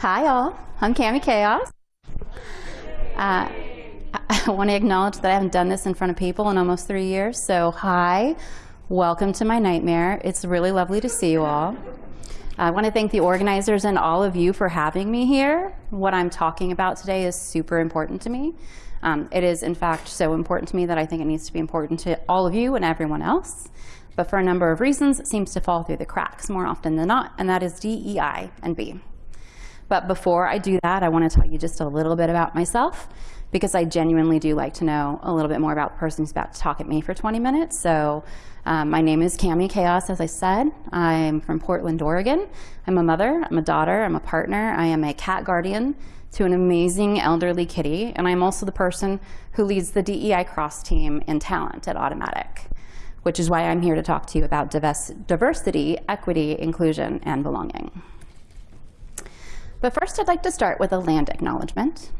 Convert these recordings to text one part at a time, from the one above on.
Hi, all. I'm Cami Kaos. Uh, I want to acknowledge that I haven't done this in front of people in almost three years. So, hi, welcome to my nightmare. It's really lovely to see you all. I want to thank the organizers and all of you for having me here. What I'm talking about today is super important to me. Um, it is, in fact, so important to me that I think it needs to be important to all of you and everyone else. But for a number of reasons, it seems to fall through the cracks more often than not, and that is DEI and B. But before I do that, I want to tell you just a little bit about myself because I genuinely do like to know a little bit more about the person who's about to talk at me for 20 minutes. So um, my name is Cami Kaos, as I said. I'm from Portland, Oregon. I'm a mother, I'm a daughter, I'm a partner, I am a cat guardian to an amazing elderly kitty, and I'm also the person who leads the DEI cross team in talent at Automattic, which is why I'm here to talk to you about diversity, equity, inclusion, and belonging. But first, I'd like to start with a land acknowledgement.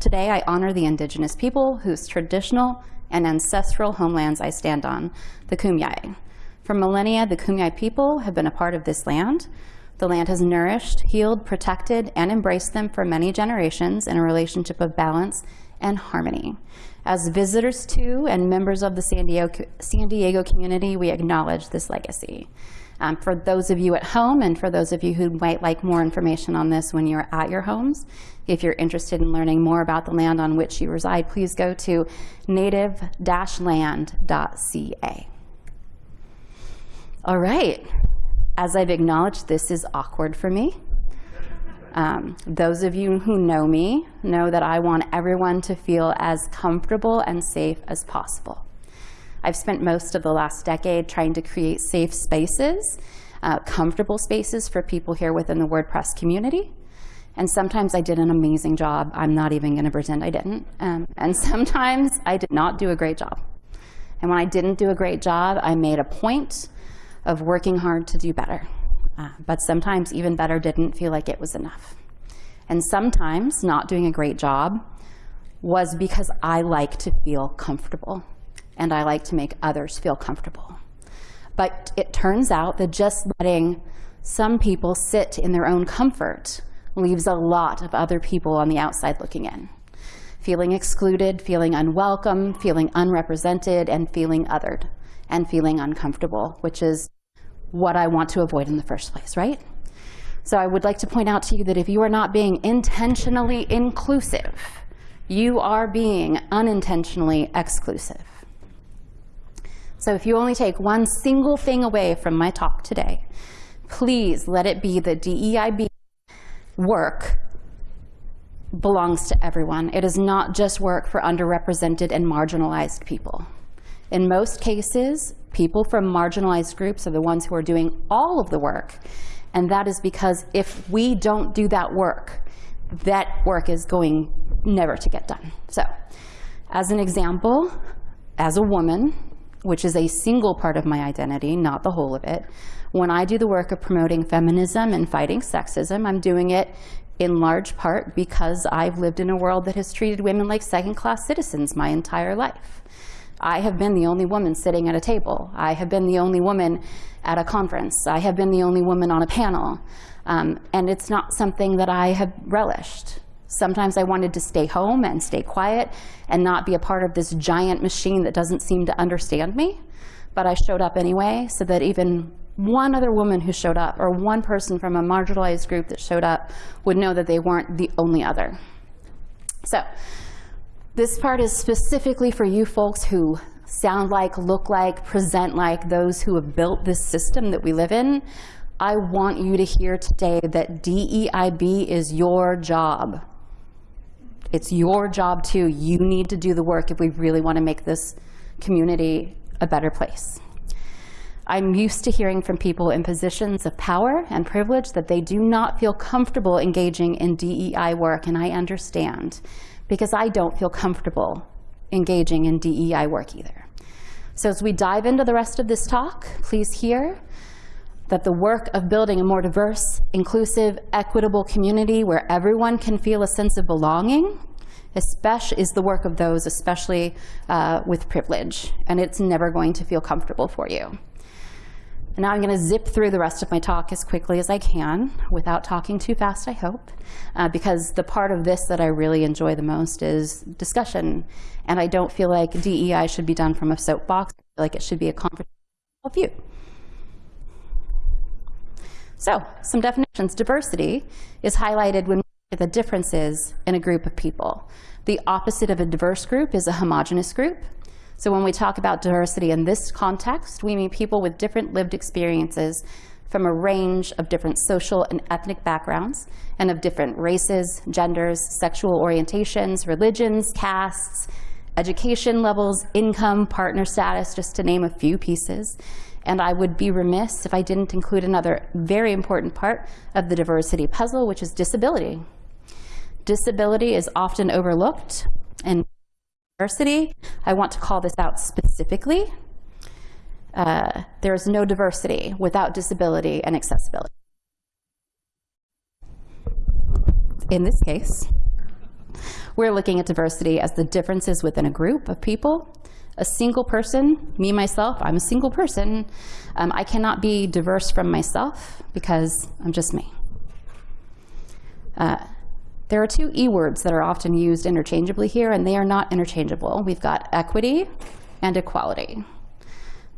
Today, I honor the indigenous people whose traditional and ancestral homelands I stand on, the Kumeyaay. For millennia, the Kumeyaay people have been a part of this land. The land has nourished, healed, protected, and embraced them for many generations in a relationship of balance and harmony. As visitors to and members of the San Diego, San Diego community, we acknowledge this legacy. Um, for those of you at home and for those of you who might like more information on this when you're at your homes, if you're interested in learning more about the land on which you reside, please go to native-land.ca. All right, as I've acknowledged, this is awkward for me. Um, those of you who know me know that I want everyone to feel as comfortable and safe as possible. I've spent most of the last decade trying to create safe spaces, uh, comfortable spaces for people here within the WordPress community. And sometimes I did an amazing job. I'm not even going to pretend I didn't. Um, and sometimes I did not do a great job. And when I didn't do a great job, I made a point of working hard to do better. Uh, but sometimes even better didn't feel like it was enough. And sometimes not doing a great job was because I like to feel comfortable and I like to make others feel comfortable. But it turns out that just letting some people sit in their own comfort leaves a lot of other people on the outside looking in. Feeling excluded, feeling unwelcome, feeling unrepresented, and feeling othered, and feeling uncomfortable, which is what I want to avoid in the first place, right? So I would like to point out to you that if you are not being intentionally inclusive, you are being unintentionally exclusive. So if you only take one single thing away from my talk today, please let it be that DEIB work belongs to everyone. It is not just work for underrepresented and marginalized people. In most cases, people from marginalized groups are the ones who are doing all of the work. And that is because if we don't do that work, that work is going never to get done. So as an example, as a woman, which is a single part of my identity, not the whole of it. When I do the work of promoting feminism and fighting sexism, I'm doing it in large part because I've lived in a world that has treated women like second-class citizens my entire life. I have been the only woman sitting at a table. I have been the only woman at a conference. I have been the only woman on a panel. Um, and it's not something that I have relished. Sometimes I wanted to stay home and stay quiet and not be a part of this giant machine that doesn't seem to understand me. But I showed up anyway so that even one other woman who showed up or one person from a marginalized group that showed up would know that they weren't the only other. So this part is specifically for you folks who sound like, look like, present like those who have built this system that we live in. I want you to hear today that DEIB is your job. It's your job too. You need to do the work if we really want to make this community a better place. I'm used to hearing from people in positions of power and privilege that they do not feel comfortable engaging in DEI work, and I understand, because I don't feel comfortable engaging in DEI work either. So as we dive into the rest of this talk, please hear that the work of building a more diverse, inclusive, equitable community where everyone can feel a sense of belonging especially is the work of those especially uh, with privilege, and it's never going to feel comfortable for you. And now I'm going to zip through the rest of my talk as quickly as I can without talking too fast, I hope, uh, because the part of this that I really enjoy the most is discussion. And I don't feel like DEI should be done from a soapbox. I feel like it should be a conversation of you. So some definitions. Diversity is highlighted when the differences in a group of people. The opposite of a diverse group is a homogenous group. So when we talk about diversity in this context, we mean people with different lived experiences from a range of different social and ethnic backgrounds and of different races, genders, sexual orientations, religions, castes, education levels, income, partner status, just to name a few pieces. And I would be remiss if I didn't include another very important part of the diversity puzzle, which is disability. Disability is often overlooked and diversity, I want to call this out specifically. Uh, there is no diversity without disability and accessibility. In this case, we're looking at diversity as the differences within a group of people. A single person, me, myself, I'm a single person. Um, I cannot be diverse from myself because I'm just me. Uh, there are two E words that are often used interchangeably here, and they are not interchangeable. We've got equity and equality.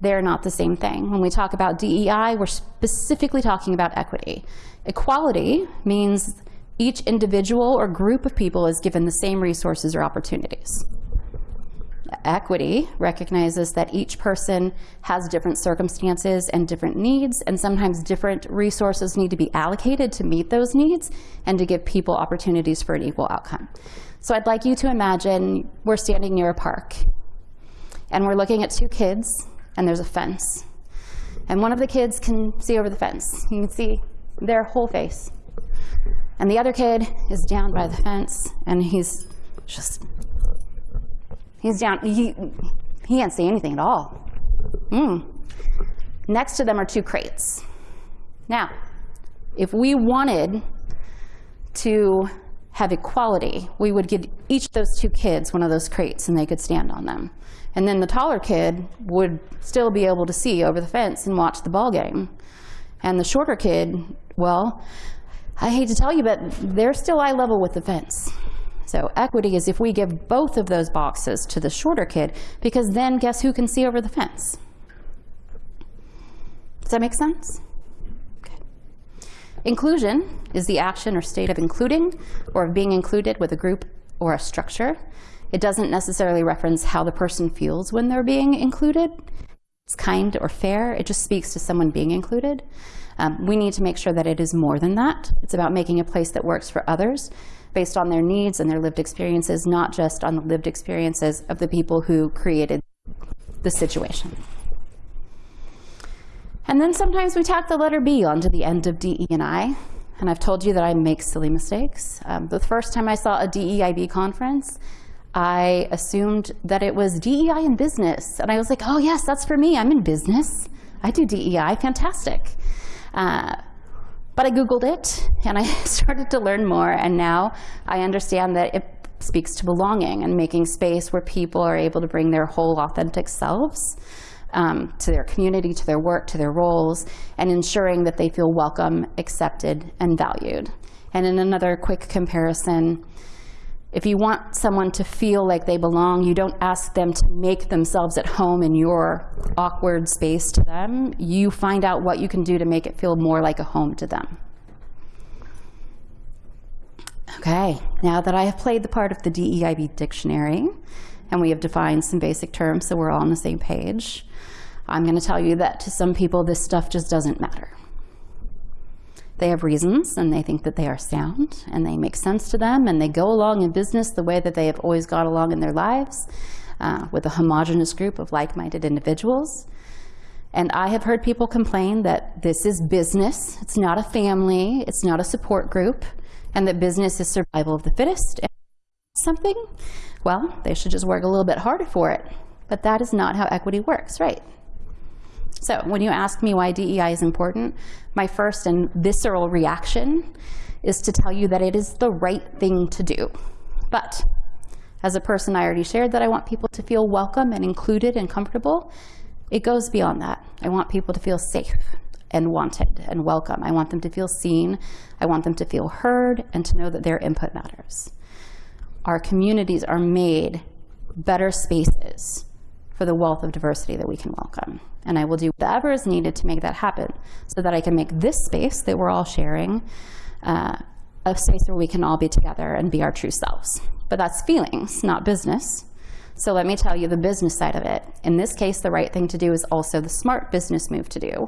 They're not the same thing. When we talk about DEI, we're specifically talking about equity. Equality means each individual or group of people is given the same resources or opportunities. Equity recognizes that each person has different circumstances and different needs, and sometimes different resources need to be allocated to meet those needs and to give people opportunities for an equal outcome. So I'd like you to imagine we're standing near a park, and we're looking at two kids, and there's a fence. And one of the kids can see over the fence. You can see their whole face. And the other kid is down by the fence, and he's just He's down, he, he can't see anything at all. Mm. Next to them are two crates. Now, if we wanted to have equality, we would give each of those two kids one of those crates and they could stand on them. And then the taller kid would still be able to see over the fence and watch the ball game. And the shorter kid, well, I hate to tell you, but they're still eye level with the fence. So equity is if we give both of those boxes to the shorter kid, because then guess who can see over the fence? Does that make sense? Okay. Inclusion is the action or state of including or of being included with a group or a structure. It doesn't necessarily reference how the person feels when they're being included. It's kind or fair. It just speaks to someone being included. Um, we need to make sure that it is more than that. It's about making a place that works for others based on their needs and their lived experiences, not just on the lived experiences of the people who created the situation. And then sometimes we tack the letter B onto the end of DE and I. And I've told you that I make silly mistakes. Um, the first time I saw a DEIB conference, I assumed that it was DEI in business. And I was like, oh yes, that's for me, I'm in business. I do DEI, fantastic. Uh, but I Googled it and I started to learn more and now I understand that it speaks to belonging and making space where people are able to bring their whole authentic selves um, to their community, to their work, to their roles, and ensuring that they feel welcome, accepted, and valued. And in another quick comparison, if you want someone to feel like they belong, you don't ask them to make themselves at home in your awkward space to them. You find out what you can do to make it feel more like a home to them. Okay, now that I have played the part of the DEIB dictionary, and we have defined some basic terms so we're all on the same page, I'm going to tell you that to some people this stuff just doesn't matter. They have reasons and they think that they are sound and they make sense to them and they go along in business the way that they have always got along in their lives uh, with a homogenous group of like-minded individuals. And I have heard people complain that this is business, it's not a family, it's not a support group, and that business is survival of the fittest. Something, well, they should just work a little bit harder for it. But that is not how equity works, right? So when you ask me why DEI is important, my first and visceral reaction is to tell you that it is the right thing to do. But as a person, I already shared that I want people to feel welcome and included and comfortable. It goes beyond that. I want people to feel safe and wanted and welcome. I want them to feel seen. I want them to feel heard and to know that their input matters. Our communities are made better spaces for the wealth of diversity that we can welcome. And I will do whatever is needed to make that happen so that I can make this space that we're all sharing uh, a space where we can all be together and be our true selves. But that's feelings, not business. So let me tell you the business side of it. In this case, the right thing to do is also the smart business move to do.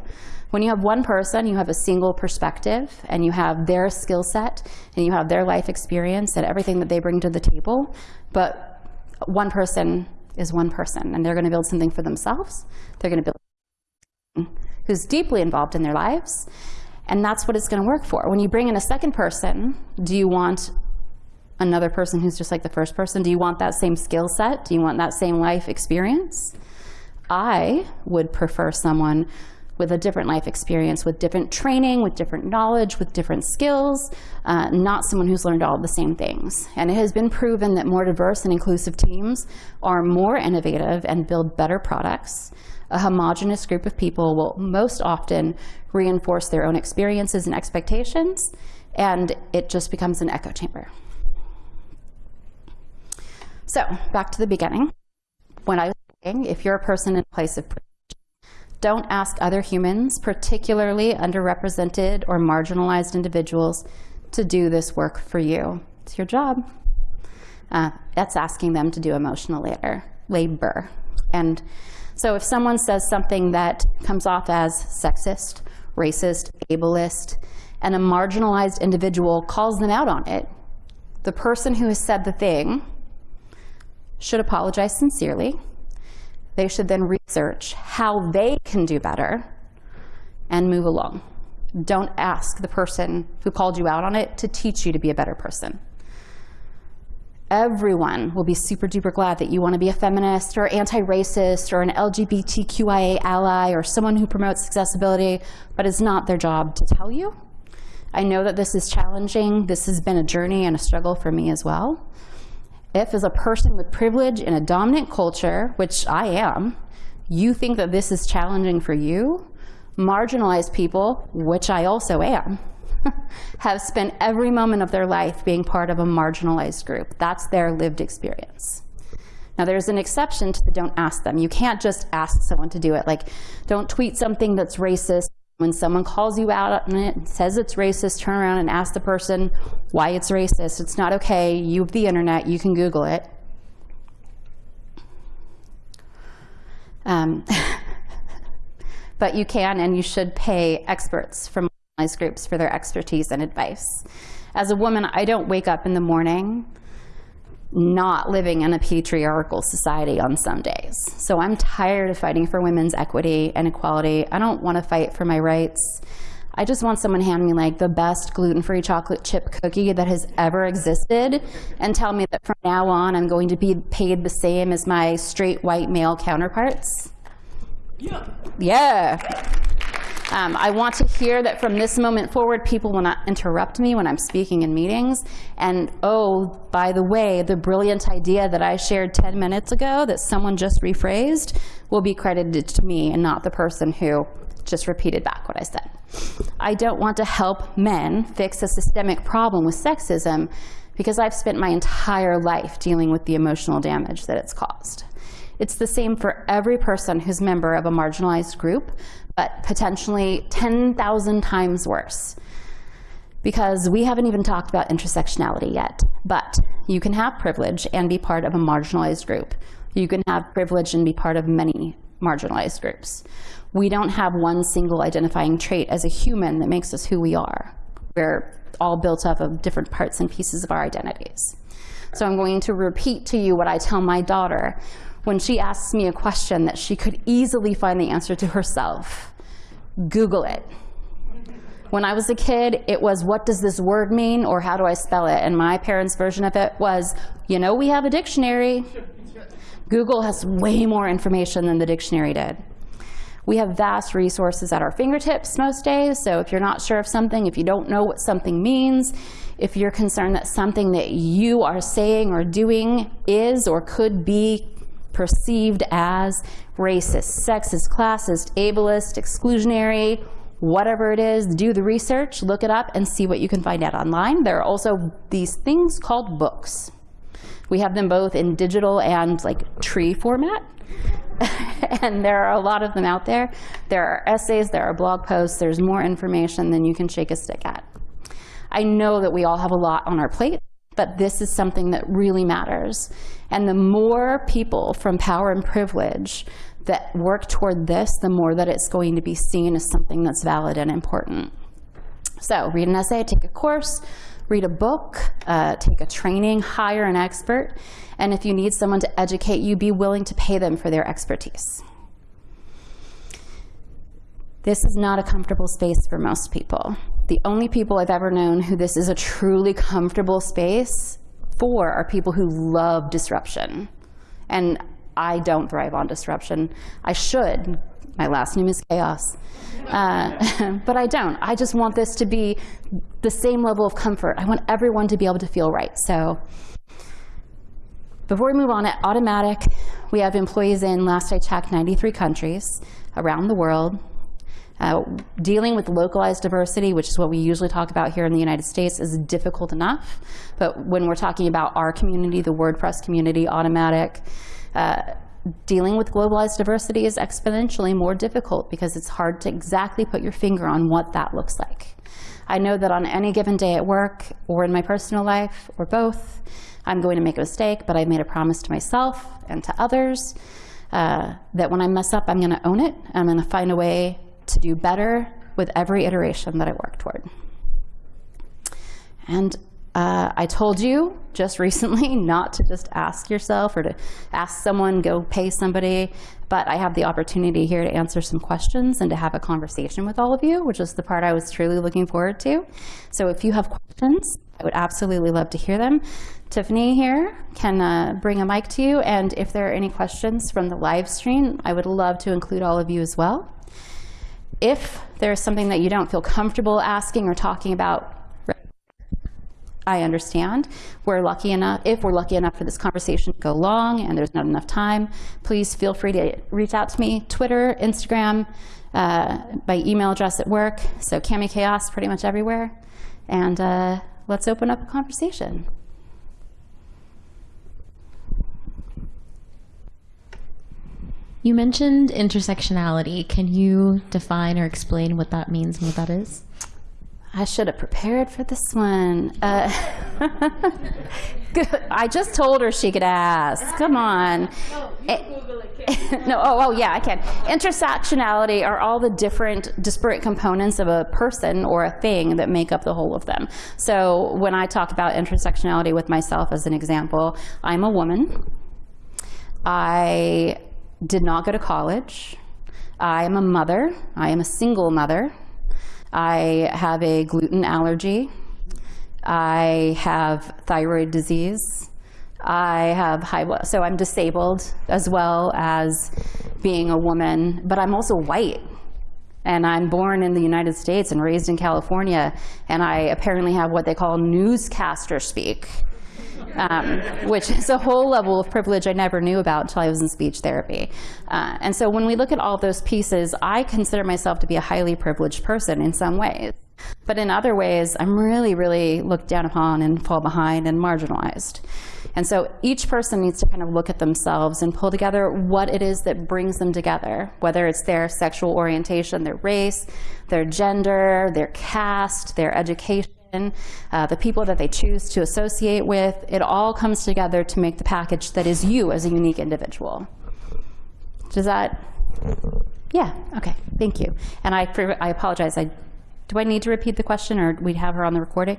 When you have one person, you have a single perspective, and you have their skill set, and you have their life experience and everything that they bring to the table. But one person is one person, and they're going to build something for themselves. They're going to build who's deeply involved in their lives, and that's what it's going to work for. When you bring in a second person, do you want another person who's just like the first person? Do you want that same skill set? Do you want that same life experience? I would prefer someone with a different life experience, with different training, with different knowledge, with different skills, uh, not someone who's learned all the same things. And it has been proven that more diverse and inclusive teams are more innovative and build better products. A homogenous group of people will most often reinforce their own experiences and expectations, and it just becomes an echo chamber. So back to the beginning. When I was saying, if you're a person in a place of privilege, don't ask other humans, particularly underrepresented or marginalized individuals, to do this work for you. It's your job. Uh, that's asking them to do emotional labor. labor. And so if someone says something that comes off as sexist, racist, ableist, and a marginalized individual calls them out on it, the person who has said the thing should apologize sincerely. They should then research how they can do better and move along. Don't ask the person who called you out on it to teach you to be a better person. Everyone will be super duper glad that you want to be a feminist or anti-racist or an LGBTQIA ally or someone who promotes accessibility, but it's not their job to tell you. I know that this is challenging. This has been a journey and a struggle for me as well. If as a person with privilege in a dominant culture, which I am, you think that this is challenging for you, marginalized people, which I also am, have spent every moment of their life being part of a marginalized group. That's their lived experience. Now there's an exception to the don't ask them. You can't just ask someone to do it. Like, don't tweet something that's racist when someone calls you out on it, and says it's racist, turn around and ask the person why it's racist. It's not okay. You have the internet. You can Google it. Um, but you can and you should pay experts from groups for their expertise and advice. As a woman, I don't wake up in the morning not living in a patriarchal society on some days. So I'm tired of fighting for women's equity and equality. I don't want to fight for my rights. I just want someone to hand me like the best gluten-free chocolate chip cookie that has ever existed and tell me that from now on I'm going to be paid the same as my straight white male counterparts. Yeah. Yeah. Um, I want to hear that from this moment forward, people will not interrupt me when I'm speaking in meetings. And oh, by the way, the brilliant idea that I shared 10 minutes ago that someone just rephrased will be credited to me and not the person who just repeated back what I said. I don't want to help men fix a systemic problem with sexism because I've spent my entire life dealing with the emotional damage that it's caused. It's the same for every person who's member of a marginalized group, but potentially 10,000 times worse. Because we haven't even talked about intersectionality yet, but you can have privilege and be part of a marginalized group. You can have privilege and be part of many marginalized groups. We don't have one single identifying trait as a human that makes us who we are. We're all built up of different parts and pieces of our identities. So I'm going to repeat to you what I tell my daughter when she asks me a question that she could easily find the answer to herself. Google it. When I was a kid, it was, what does this word mean, or how do I spell it? And my parents' version of it was, you know, we have a dictionary. Google has way more information than the dictionary did. We have vast resources at our fingertips most days, so if you're not sure of something, if you don't know what something means, if you're concerned that something that you are saying or doing is or could be perceived as racist, sexist, classist, ableist, exclusionary, whatever it is, do the research, look it up, and see what you can find out online. There are also these things called books. We have them both in digital and like tree format. and there are a lot of them out there. There are essays, there are blog posts, there's more information than you can shake a stick at. I know that we all have a lot on our plate, but this is something that really matters. And the more people from power and privilege that work toward this, the more that it's going to be seen as something that's valid and important. So read an essay, take a course, read a book, uh, take a training, hire an expert, and if you need someone to educate you, be willing to pay them for their expertise. This is not a comfortable space for most people. The only people I've ever known who this is a truly comfortable space for are people who love disruption. And I don't thrive on disruption. I should. My last name is Kaos. Uh, but I don't. I just want this to be the same level of comfort. I want everyone to be able to feel right. So before we move on, at Automattic, we have employees in, last I checked, 93 countries around the world. Uh, dealing with localized diversity, which is what we usually talk about here in the United States, is difficult enough. But when we're talking about our community, the WordPress community, Automattic, uh, dealing with globalized diversity is exponentially more difficult because it's hard to exactly put your finger on what that looks like. I know that on any given day at work or in my personal life or both, I'm going to make a mistake, but I've made a promise to myself and to others uh, that when I mess up, I'm going to own it. I'm going to find a way to do better with every iteration that I work toward. And uh, I told you just recently not to just ask yourself or to ask someone, go pay somebody, but I have the opportunity here to answer some questions and to have a conversation with all of you, which is the part I was truly looking forward to. So if you have questions, I would absolutely love to hear them. Tiffany here can uh, bring a mic to you, and if there are any questions from the live stream, I would love to include all of you as well. If there's something that you don't feel comfortable asking or talking about, I understand. We're lucky enough, if we're lucky enough for this conversation to go long and there's not enough time, please feel free to reach out to me, Twitter, Instagram, uh, by email address at work. So Cami Kaos pretty much everywhere. And uh, let's open up a conversation. You mentioned intersectionality. Can you define or explain what that means and what that is? I should have prepared for this one. Uh, I just told her she could ask. Come on. No, it, no, oh, oh, yeah, I can. Intersectionality are all the different disparate components of a person or a thing that make up the whole of them. So when I talk about intersectionality with myself as an example, I'm a woman. I did not go to college. I am a mother. I am a single mother. I have a gluten allergy. I have thyroid disease. I have high so I'm disabled as well as being a woman, but I'm also white. And I'm born in the United States and raised in California, and I apparently have what they call newscaster speak um, which is a whole level of privilege I never knew about until I was in speech therapy. Uh, and so when we look at all those pieces, I consider myself to be a highly privileged person in some ways. But in other ways, I'm really, really looked down upon and fall behind and marginalized. And so each person needs to kind of look at themselves and pull together what it is that brings them together, whether it's their sexual orientation, their race, their gender, their caste, their education, uh, the people that they choose to associate with, it all comes together to make the package that is you as a unique individual. Does that, yeah, okay, thank you. And I, I apologize, I, do I need to repeat the question or we'd have her on the recording?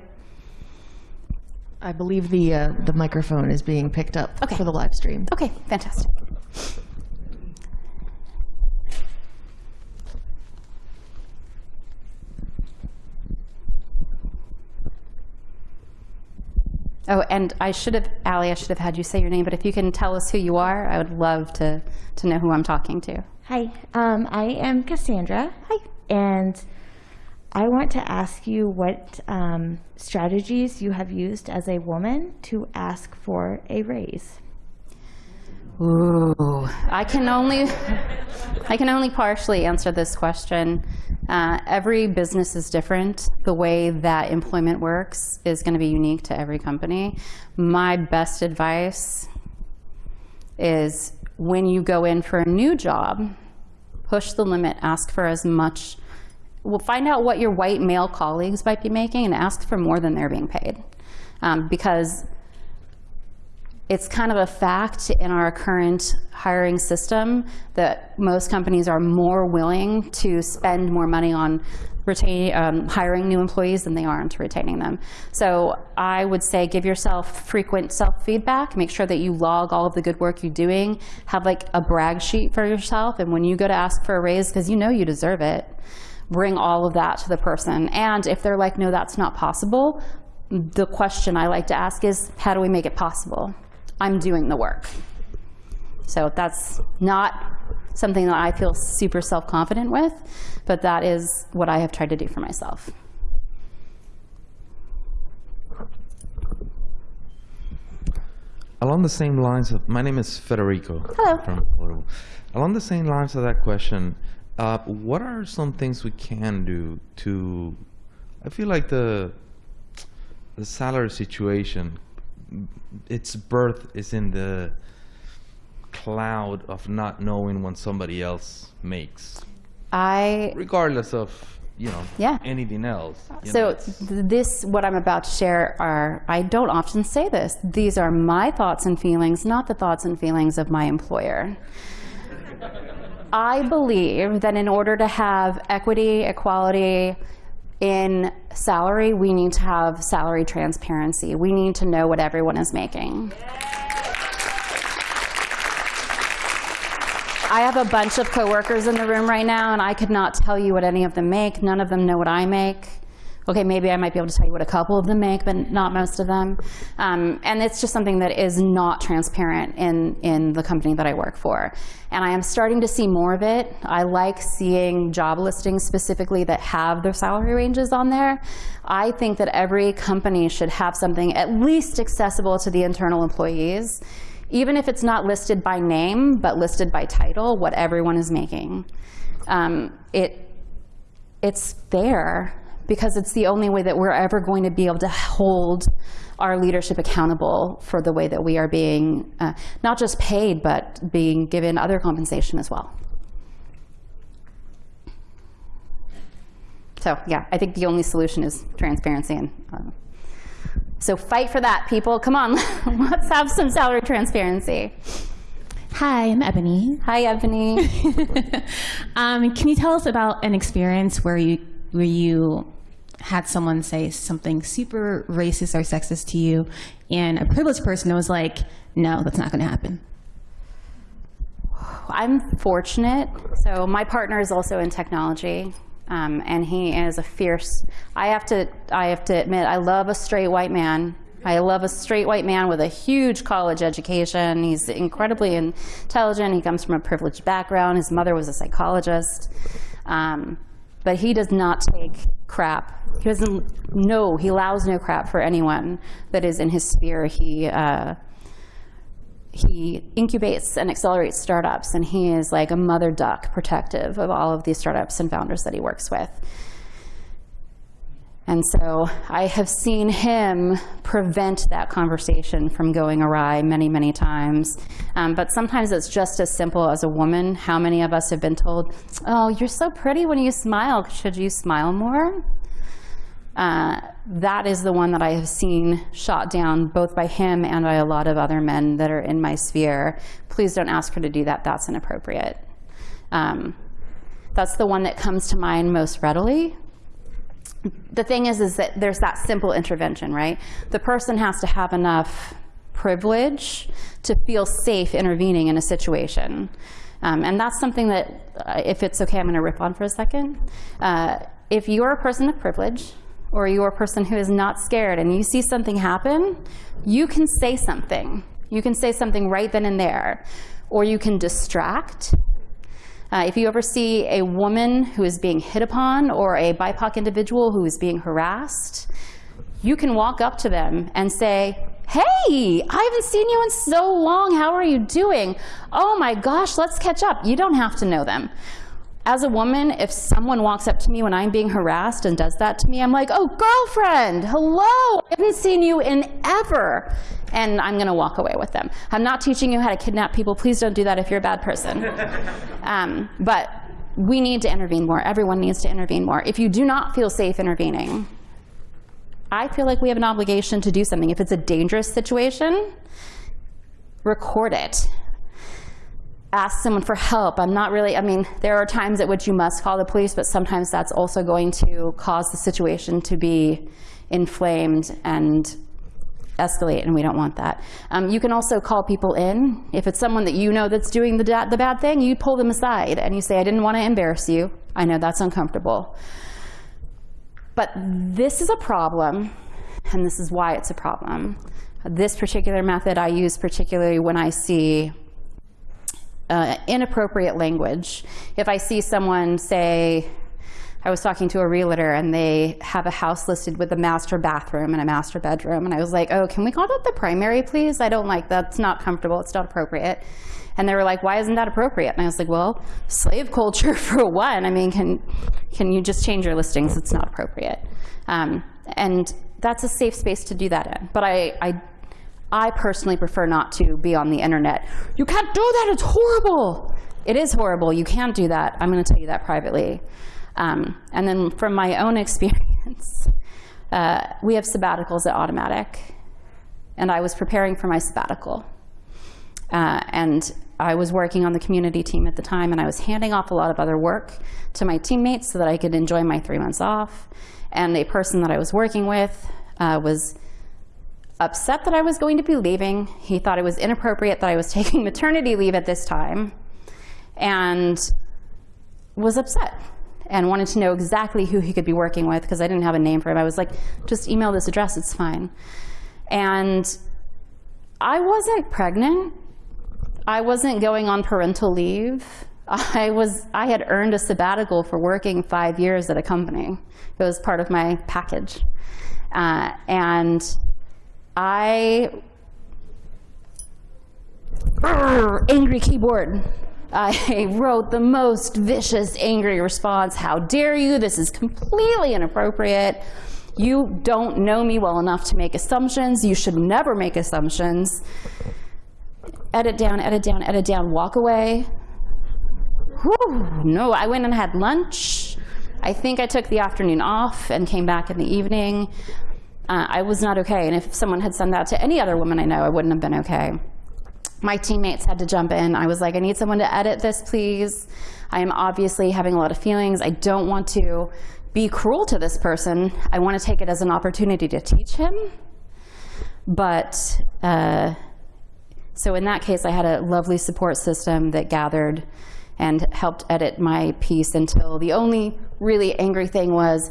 I believe the, uh, the microphone is being picked up okay. for the live stream. Okay, fantastic. Oh, and I should have, Allie, I should have had you say your name, but if you can tell us who you are, I would love to, to know who I'm talking to. Hi, um, I am Cassandra. Hi. And I want to ask you what um, strategies you have used as a woman to ask for a raise. Ooh, I can only, I can only partially answer this question. Uh, every business is different. The way that employment works is going to be unique to every company. My best advice is when you go in for a new job, push the limit, ask for as much. Well, find out what your white male colleagues might be making and ask for more than they're being paid. Um, because it's kind of a fact in our current hiring system that most companies are more willing to spend more money on retain, um, hiring new employees than they are into retaining them. So I would say give yourself frequent self-feedback. Make sure that you log all of the good work you're doing. Have like a brag sheet for yourself. And when you go to ask for a raise, because you know you deserve it, bring all of that to the person. And if they're like, no, that's not possible, the question I like to ask is, how do we make it possible? I'm doing the work. So that's not something that I feel super self-confident with, but that is what I have tried to do for myself. Along the same lines of, my name is Federico. Hello. From Portugal. Along the same lines of that question, uh, what are some things we can do to, I feel like the, the salary situation, its birth is in the cloud of not knowing what somebody else makes, I regardless of, you know, Yeah. anything else. know, So it's- this, what I'm about to share are, I don't often say this, these are my thoughts and feelings, not the thoughts and feelings of my employer. I believe that in order to have equity, equality in salary, we need to have salary transparency. We need to know what everyone is making. I have a bunch of coworkers in the room right now, and I could not tell you what any of them make. None of them know what I make. Okay, maybe I might be able to tell you what a couple of them make, but not most of them. Um, and it's just something that is not transparent in, in the company that I work for. And I am starting to see more of it. I like seeing job listings specifically that have their salary ranges on there. I think that every company should have something at least accessible to the internal employees even if it's not listed by name, but listed by title, what everyone is making. Um, it, it's fair because it's the only way that we're ever going to be able to hold our leadership accountable for the way that we are being uh, not just paid, but being given other compensation as well. So yeah, I think the only solution is transparency and uh, so fight for that, people. Come on, let's have some salary transparency. Hi, I'm Ebony. Hi, Ebony. um, can you tell us about an experience where you where you had someone say something super racist or sexist to you, and a privileged person was like, "No, that's not going to happen." I'm fortunate. So my partner is also in technology, um, and he is a fierce. I have to. I have to admit, I love a straight white man. I love a straight white man with a huge college education. He's incredibly intelligent. He comes from a privileged background. His mother was a psychologist. Um, but he does not take crap. He doesn't know, he allows no crap for anyone that is in his sphere. He, uh, he incubates and accelerates startups, and he is like a mother duck protective of all of these startups and founders that he works with. And so I have seen him prevent that conversation from going awry many, many times. Um, but sometimes it's just as simple as a woman. How many of us have been told, oh, you're so pretty when you smile. Should you smile more? Uh, that is the one that I have seen shot down both by him and by a lot of other men that are in my sphere. Please don't ask her to do that. That's inappropriate. Um, that's the one that comes to mind most readily the thing is, is that there's that simple intervention, right? The person has to have enough privilege to feel safe intervening in a situation. Um, and that's something that, uh, if it's okay, I'm going to rip on for a second. Uh, if you're a person of privilege, or you're a person who is not scared, and you see something happen, you can say something. You can say something right then and there. Or you can distract, uh, if you ever see a woman who is being hit upon or a BIPOC individual who is being harassed, you can walk up to them and say, Hey, I haven't seen you in so long. How are you doing? Oh my gosh, let's catch up. You don't have to know them. As a woman, if someone walks up to me when I'm being harassed and does that to me, I'm like, oh, girlfriend, hello, I haven't seen you in ever. And I'm gonna walk away with them. I'm not teaching you how to kidnap people. Please don't do that if you're a bad person. um, but we need to intervene more. Everyone needs to intervene more. If you do not feel safe intervening, I feel like we have an obligation to do something. If it's a dangerous situation, record it. Ask someone for help. I'm not really, I mean, there are times at which you must call the police, but sometimes that's also going to cause the situation to be inflamed and escalate, and we don't want that. Um, you can also call people in. If it's someone that you know that's doing the, the bad thing, you pull them aside and you say, I didn't want to embarrass you. I know that's uncomfortable. But this is a problem, and this is why it's a problem. This particular method I use particularly when I see uh, inappropriate language. If I see someone say, I was talking to a realtor and they have a house listed with a master bathroom and a master bedroom. And I was like, oh, can we call that the primary, please? I don't like that. It's not comfortable. It's not appropriate. And they were like, why isn't that appropriate? And I was like, well, slave culture for one. I mean, can, can you just change your listings? It's not appropriate. Um, and that's a safe space to do that in. But I, I I personally prefer not to be on the internet. You can't do that, it's horrible. It is horrible, you can't do that. I'm gonna tell you that privately. Um, and then from my own experience, uh, we have sabbaticals at Automattic. And I was preparing for my sabbatical. Uh, and I was working on the community team at the time, and I was handing off a lot of other work to my teammates so that I could enjoy my three months off. And a person that I was working with uh, was upset that I was going to be leaving. He thought it was inappropriate that I was taking maternity leave at this time and was upset and wanted to know exactly who he could be working with because I didn't have a name for him. I was like, just email this address, it's fine. And I wasn't pregnant. I wasn't going on parental leave. I was I had earned a sabbatical for working five years at a company. It was part of my package. Uh, and I angry keyboard. I wrote the most vicious, angry response. How dare you? This is completely inappropriate. You don't know me well enough to make assumptions. You should never make assumptions. Edit down, edit down, edit down, walk away. Whew, no, I went and had lunch. I think I took the afternoon off and came back in the evening uh, I was not okay. And if someone had sent that to any other woman I know, I wouldn't have been okay. My teammates had to jump in. I was like, I need someone to edit this, please. I am obviously having a lot of feelings. I don't want to be cruel to this person. I want to take it as an opportunity to teach him. But uh, so in that case, I had a lovely support system that gathered and helped edit my piece until the only really angry thing was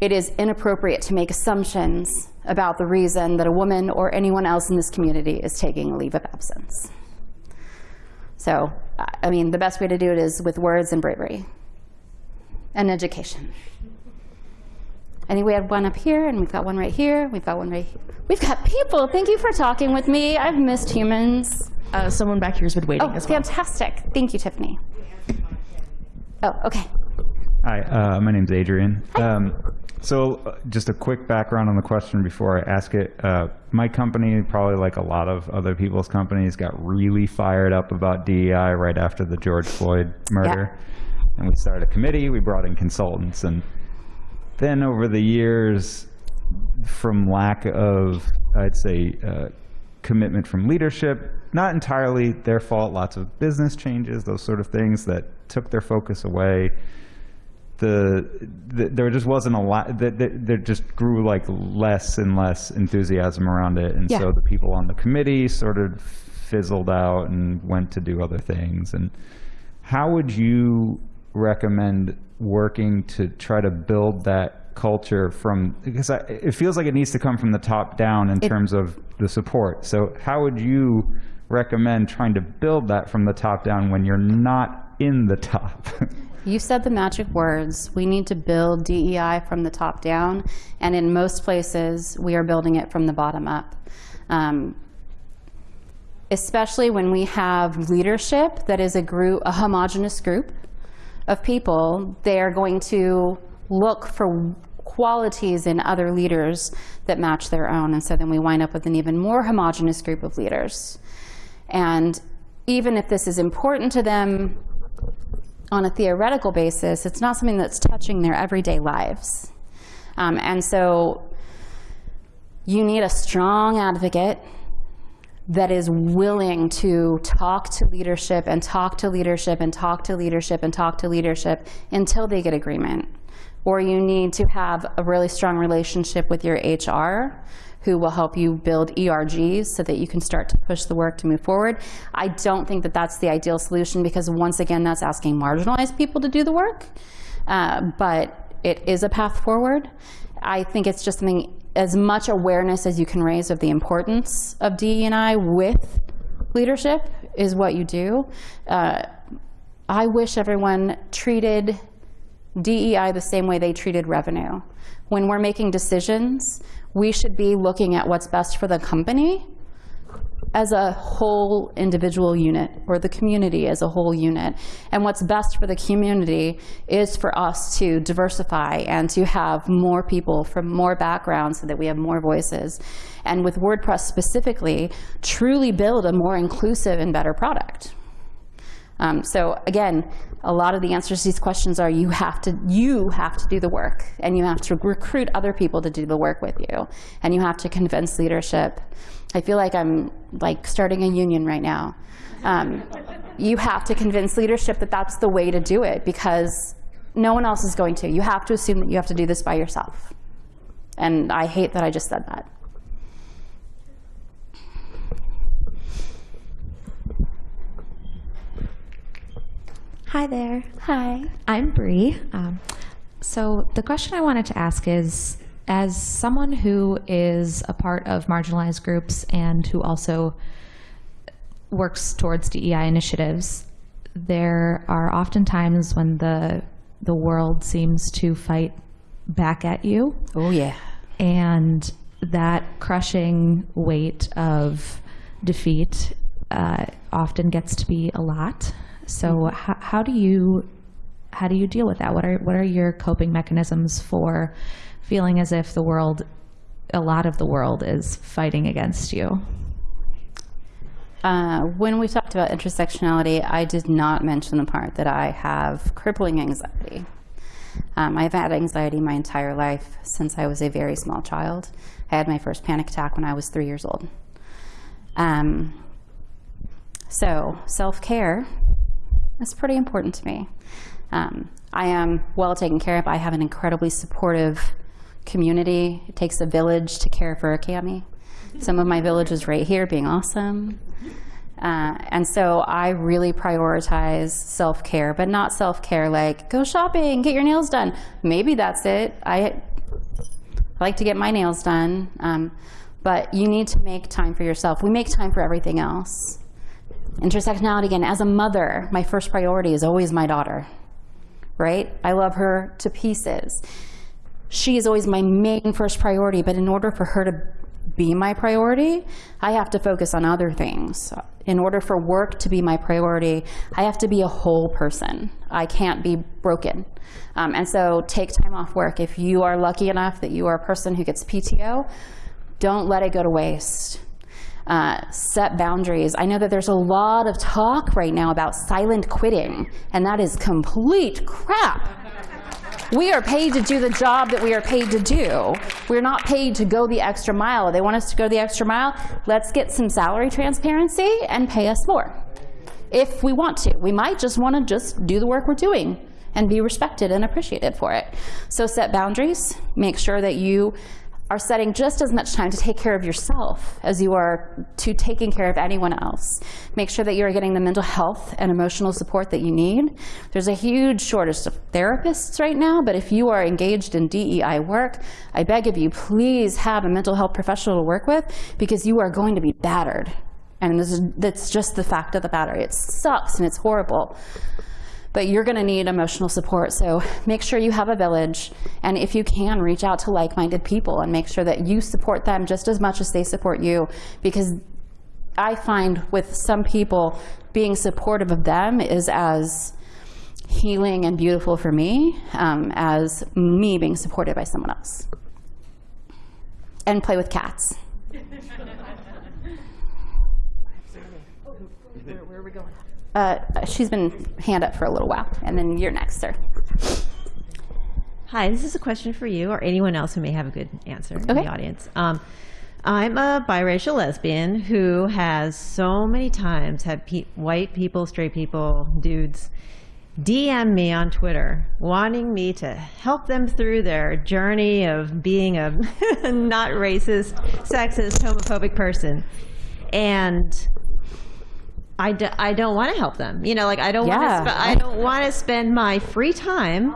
it is inappropriate to make assumptions about the reason that a woman or anyone else in this community is taking a leave of absence. So, I mean, the best way to do it is with words and bravery and education. I think we have one up here, and we've got one right here. We've got one right here. We've got people. Thank you for talking with me. I've missed humans. Uh, someone back here has been waiting oh, as well. fantastic. Thank you, Tiffany. Oh, okay. Hi, uh, my name's Adrian. Um, so uh, just a quick background on the question before I ask it. Uh, my company, probably like a lot of other people's companies, got really fired up about DEI right after the George Floyd murder. Yeah. And we started a committee, we brought in consultants. And then over the years, from lack of, I'd say, uh, commitment from leadership, not entirely their fault, lots of business changes, those sort of things that took their focus away the, the, there just wasn't a lot that there just grew like less and less enthusiasm around it. And yeah. so the people on the committee sort of fizzled out and went to do other things. And how would you recommend working to try to build that culture from because I, it feels like it needs to come from the top down in it, terms of the support. So how would you recommend trying to build that from the top down when you're not in the top You said the magic words. We need to build DEI from the top down, and in most places, we are building it from the bottom up. Um, especially when we have leadership that is a group, a homogenous group of people, they are going to look for qualities in other leaders that match their own. And so then we wind up with an even more homogenous group of leaders. And even if this is important to them on a theoretical basis, it's not something that's touching their everyday lives. Um, and so you need a strong advocate that is willing to talk to leadership and talk to leadership and talk to leadership and talk to leadership until they get agreement. Or you need to have a really strong relationship with your HR who will help you build ERGs so that you can start to push the work to move forward. I don't think that that's the ideal solution because once again, that's asking marginalized people to do the work. Uh, but it is a path forward. I think it's just something as much awareness as you can raise of the importance of DE&I with leadership is what you do. Uh, I wish everyone treated DEI the same way they treated revenue. When we're making decisions, we should be looking at what's best for the company as a whole individual unit or the community as a whole unit. And what's best for the community is for us to diversify and to have more people from more backgrounds so that we have more voices. And with WordPress specifically, truly build a more inclusive and better product. Um, so again, a lot of the answers to these questions are you have to you have to do the work and you have to recruit other people to do the work with you and you have to convince leadership I feel like I'm like starting a union right now. Um, you have to convince leadership that that's the way to do it because no one else is going to. You have to assume that you have to do this by yourself. And I hate that I just said that. Hi there. Hi. I'm Bree. Um, so the question I wanted to ask is, as someone who is a part of marginalized groups and who also works towards DEI initiatives, there are often times when the the world seems to fight back at you. Oh yeah. And that crushing weight of defeat uh, often gets to be a lot. So mm -hmm. how do you how do you deal with that? What are what are your coping mechanisms for feeling as if the world, a lot of the world is fighting against you? Uh, when we talked about intersectionality, I did not mention the part that I have crippling anxiety. Um, I've had anxiety my entire life since I was a very small child. I had my first panic attack when I was three years old. Um, so self-care is pretty important to me. Um, I am well taken care of. I have an incredibly supportive community. It takes a village to care for a cami. Some of my villages right here being awesome. Uh, and so I really prioritize self-care, but not self-care like go shopping, get your nails done. Maybe that's it. I, I like to get my nails done, um, but you need to make time for yourself. We make time for everything else. Intersectionality again, as a mother, my first priority is always my daughter, right? I love her to pieces she is always my main first priority, but in order for her to be my priority, I have to focus on other things. In order for work to be my priority, I have to be a whole person. I can't be broken. Um, and so take time off work. If you are lucky enough that you are a person who gets PTO, don't let it go to waste. Uh, set boundaries. I know that there's a lot of talk right now about silent quitting, and that is complete crap. We are paid to do the job that we are paid to do. We're not paid to go the extra mile. They want us to go the extra mile. Let's get some salary transparency and pay us more. If we want to. We might just want to just do the work we're doing and be respected and appreciated for it. So set boundaries. Make sure that you are setting just as much time to take care of yourself as you are to taking care of anyone else. Make sure that you're getting the mental health and emotional support that you need. There's a huge shortage of therapists right now, but if you are engaged in DEI work, I beg of you, please have a mental health professional to work with because you are going to be battered. And this is, that's just the fact of the matter. It sucks and it's horrible. But you're going to need emotional support. So make sure you have a village, and if you can, reach out to like-minded people and make sure that you support them just as much as they support you, because I find with some people, being supportive of them is as healing and beautiful for me um, as me being supported by someone else. And play with cats. Where are we going? Uh, she's been hand up for a little while, and then you're next, sir. Hi, this is a question for you or anyone else who may have a good answer in Okay. the audience. Um, I'm a biracial lesbian who has so many times had pe- white people, straight people, dudes DM me on Twitter wanting me to help them through their journey of being a not racist, sexist, homophobic person. And I, d- I don't want to help them. You know, like I don't Yeah. want to. Sp- I don't want to spend my free time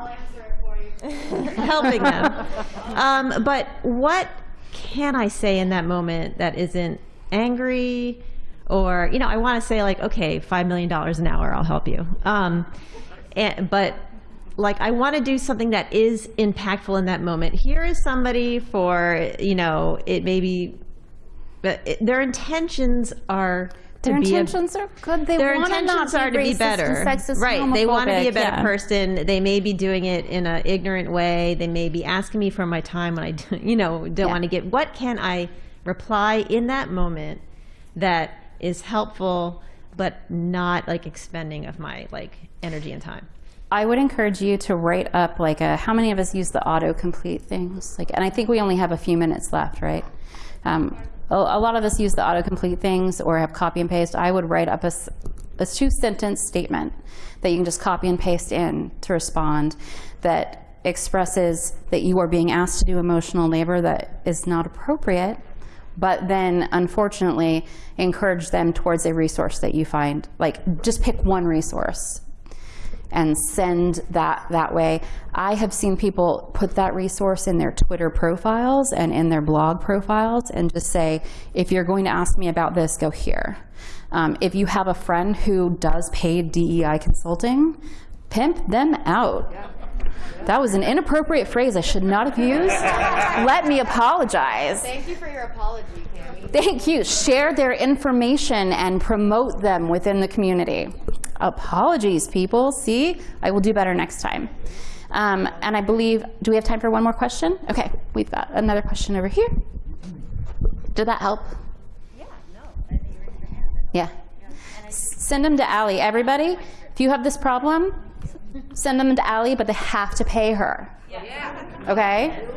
helping them. Um, but what can I say in that moment that isn't angry, or you know, I want to say like, okay, five million dollars an hour, I'll help you. Um, and, but like I want to do something that is impactful in that moment. Here is somebody for you know, it may be, but it, their intentions are. To Their be a- intentions are good. They their want to intentions not are to be better. right. They want to be a better yeah. person. They may be doing it in an ignorant way. They may be asking me for my time when I, d- you know, don't Yeah. want to get. What can I reply in that moment that is helpful, but not like expending of my like energy and time? I would encourage you to write up like a, how many of us use the autocomplete things? Like, and I think we only have a few minutes left, right? Um, a, a lot of us use the autocomplete things or have copy and paste. I would write up a two sentence statement that you can just copy and paste in to respond that expresses that you are being asked to do emotional labor that is not appropriate but then unfortunately encourage them towards a resource that you find like just pick one resource and send that that way. I have seen people put that resource in their Twitter profiles and in their blog profiles and just say, if you're going to ask me about this, go here. Um, if you have a friend who does paid DEI consulting, pimp them out. That was an inappropriate phrase I should not have used. Let me apologize. Thank you for your apology, Cami. Thank you. Share their information and promote them within the community. Apologies, people. See, I will do better next time. Um, and I believe, do we have time for one more question? Okay, we've got another question over here. Did that help? Yeah, no. Yeah. S- Send them to Allie. Everybody, if you have this problem, send them to Allie, but they have to pay her. Yeah. Okay?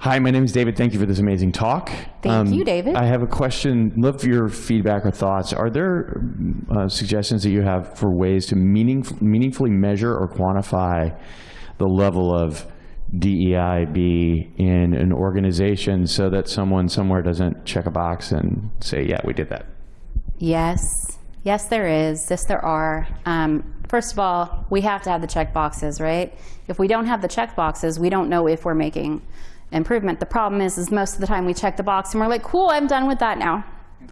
Hi, my name is David. Thank you for this amazing talk. Thank you, David. I have a question. Love your feedback or thoughts. Are there uh, suggestions that you have for ways to meaning, meaningfully measure or quantify the level of DEIB in an organization so that someone somewhere doesn't check a box and say, yeah, we did that? Yes, yes, there is. Yes, there are. Um, first of all, we have to have the check boxes, right? If we don't have the check boxes, we don't know if we're making improvement. The problem is, is most of the time we check the box and we're like, cool, I'm done with that now.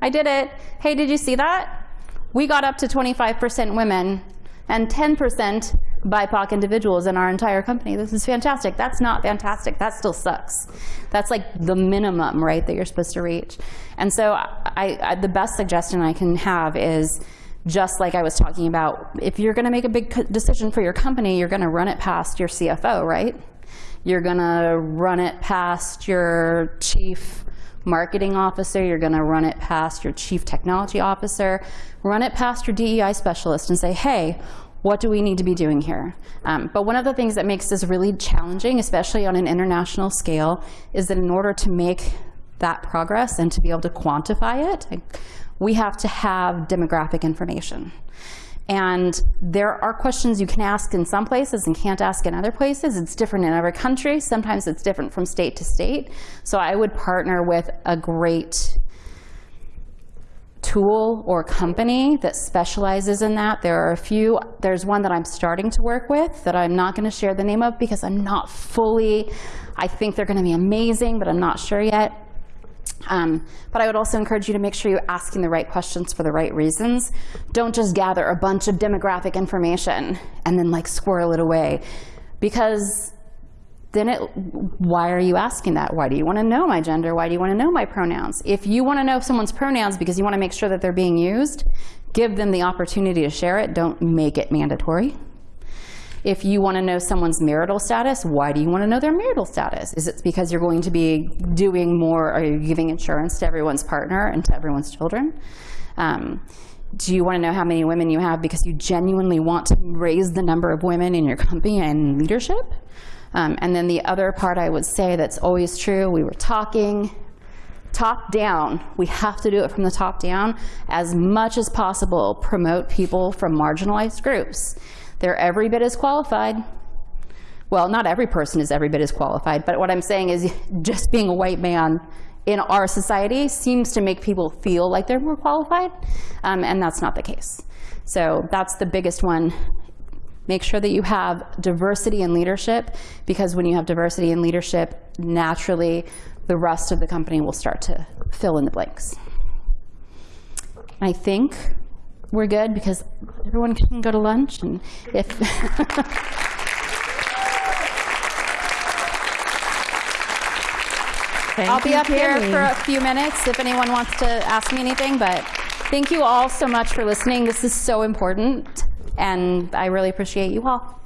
I did it. Hey, did you see that? We got up to 25% women and 10% BIPOC individuals in our entire company. This is fantastic. That's not fantastic. That still sucks. That's like the minimum, right, that you're supposed to reach. And so I, I, the best suggestion I can have is just like I was talking about, if you're going to make a big decision for your company, you're going to run it past your CFO, right? You're going to run it past your chief marketing officer, you're going to run it past your chief technology officer, run it past your DEI specialist and say, hey, what do we need to be doing here? Um, but one of the things that makes this really challenging, especially on an international scale, is that in order to make that progress and to be able to quantify it, we have to have demographic information. And there are questions you can ask in some places and can't ask in other places. It's different in every country. Sometimes it's different from state to state. So I would partner with a great tool or company that specializes in that. There are a few, there's one that I'm starting to work with that I'm not going to share the name of because I'm not fully, I think they're going to be amazing, but I'm not sure yet. Um, but I would also encourage you to make sure you're asking the right questions for the right reasons. Don't just gather a bunch of demographic information and then like squirrel it away. Because then it, why are you asking that? Why do you want to know my gender? Why do you want to know my pronouns? If you want to know someone's pronouns because you want to make sure that they're being used, give them the opportunity to share it. Don't make it mandatory. If you want to know someone's marital status, why do you want to know their marital status? Is it because you're going to be doing more, are you giving insurance to everyone's partner and to everyone's children? Um, do you want to know how many women you have because you genuinely want to raise the number of women in your company and leadership? Um, and then the other part I would say that's always true, we were talking top down. We have to do it from the top down. As much as possible, promote people from marginalized groups. They're every bit as qualified. Well, not every person is every bit as qualified, but what I'm saying is just being a white man in our society seems to make people feel like they're more qualified, um, and that's not the case. So that's the biggest one. Make sure that you have diversity in leadership, because when you have diversity in leadership, naturally the rest of the company will start to fill in the blanks. I think we're good because everyone can go to lunch and if I'll be up here for a few minutes if anyone wants to ask me anything, but thank you all so much for listening. This is so important, and I really appreciate you all.